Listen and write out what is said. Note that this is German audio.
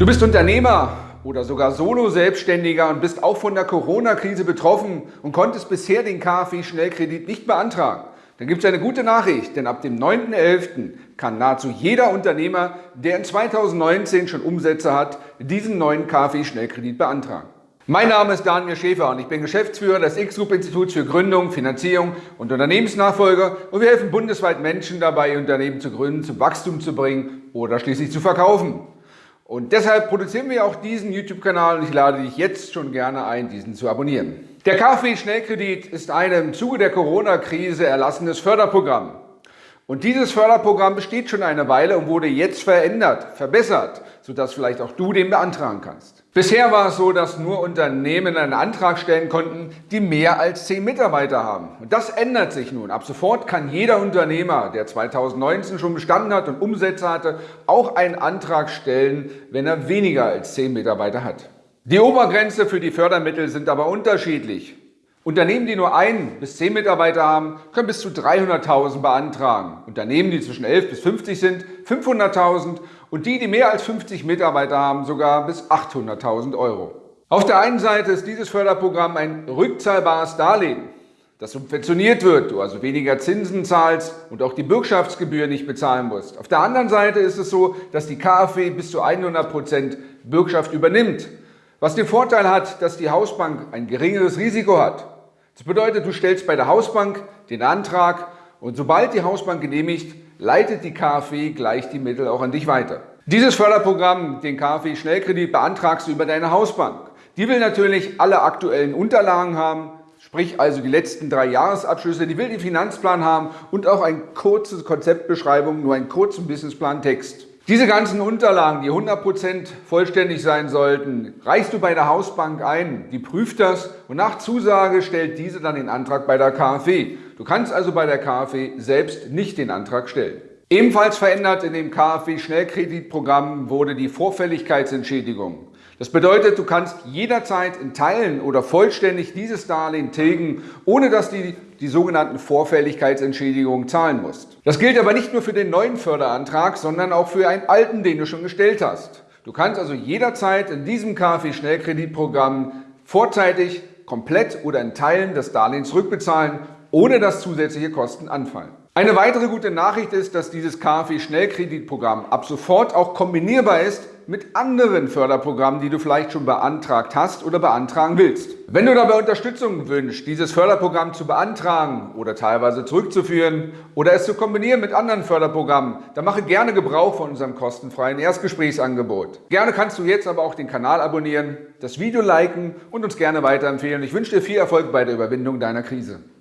Du bist Unternehmer oder sogar Solo-Selbstständiger und bist auch von der Corona-Krise betroffen und konntest bisher den KfW-Schnellkredit nicht beantragen. Dann gibt es eine gute Nachricht, denn ab dem 9.11. kann nahezu jeder Unternehmer, der in 2019 schon Umsätze hat, diesen neuen KfW-Schnellkredit beantragen. Mein Name ist Daniel Schäfer und ich bin Geschäftsführer des X-Group-Instituts für Gründung, Finanzierung und Unternehmensnachfolge und wir helfen bundesweit Menschen dabei, Unternehmen zu gründen, zum Wachstum zu bringen oder schließlich zu verkaufen. Und deshalb produzieren wir auch diesen YouTube-Kanal und ich lade dich jetzt schon gerne ein, diesen zu abonnieren. Der KfW-Schnellkredit ist ein im Zuge der Corona-Krise erlassenes Förderprogramm. Und dieses Förderprogramm besteht schon eine Weile und wurde jetzt verändert, verbessert, sodass vielleicht auch du den beantragen kannst. Bisher war es so, dass nur Unternehmen einen Antrag stellen konnten, die mehr als 10 Mitarbeiter haben. Und das ändert sich nun. Ab sofort kann jeder Unternehmer, der 2019 schon bestanden hat und Umsätze hatte, auch einen Antrag stellen, wenn er weniger als 10 Mitarbeiter hat. Die Obergrenze für die Fördermittel sind aber unterschiedlich. Unternehmen, die nur ein bis zehn Mitarbeiter haben, können bis zu 300.000 beantragen. Unternehmen, die zwischen 11 bis 50 sind, 500.000 und die, die mehr als 50 Mitarbeiter haben, sogar bis 800.000 Euro. Auf der einen Seite ist dieses Förderprogramm ein rückzahlbares Darlehen, das subventioniert wird, du also weniger Zinsen zahlst und auch die Bürgschaftsgebühr nicht bezahlen musst. Auf der anderen Seite ist es so, dass die KfW bis zu 100 Prozent Bürgschaft übernimmt, was den Vorteil hat, dass die Hausbank ein geringeres Risiko hat. Das bedeutet, du stellst bei der Hausbank den Antrag und sobald die Hausbank genehmigt, leitet die KfW gleich die Mittel auch an dich weiter. Dieses Förderprogramm, den KfW Schnellkredit, beantragst du über deine Hausbank. Die will natürlich alle aktuellen Unterlagen haben, sprich also die letzten drei Jahresabschlüsse, die will den Finanzplan haben und auch eine kurze Konzeptbeschreibung, nur einen kurzen Businessplan-Text. Diese ganzen Unterlagen, die 100% vollständig sein sollten, reichst du bei der Hausbank ein. Die prüft das und nach Zusage stellt diese dann den Antrag bei der KfW. Du kannst also bei der KfW selbst nicht den Antrag stellen. Ebenfalls verändert in dem KfW-Schnellkreditprogramm wurde die Vorfälligkeitsentschädigung. Das bedeutet, du kannst jederzeit in Teilen oder vollständig dieses Darlehen tilgen, ohne dass du die sogenannten Vorfälligkeitsentschädigungen zahlen musst. Das gilt aber nicht nur für den neuen Förderantrag, sondern auch für einen alten, den du schon gestellt hast. Du kannst also jederzeit in diesem KfW-Schnellkreditprogramm vorzeitig, komplett oder in Teilen das Darlehen zurückbezahlen, ohne dass zusätzliche Kosten anfallen. Eine weitere gute Nachricht ist, dass dieses KfW-Schnellkreditprogramm ab sofort auch kombinierbar ist mit anderen Förderprogrammen, die du vielleicht schon beantragt hast oder beantragen willst. Wenn du dabei Unterstützung wünschst, dieses Förderprogramm zu beantragen oder teilweise zurückzuführen oder es zu kombinieren mit anderen Förderprogrammen, dann mache gerne Gebrauch von unserem kostenfreien Erstgesprächsangebot. Gerne kannst du jetzt aber auch den Kanal abonnieren, das Video liken und uns gerne weiterempfehlen. Ich wünsche dir viel Erfolg bei der Überwindung deiner Krise.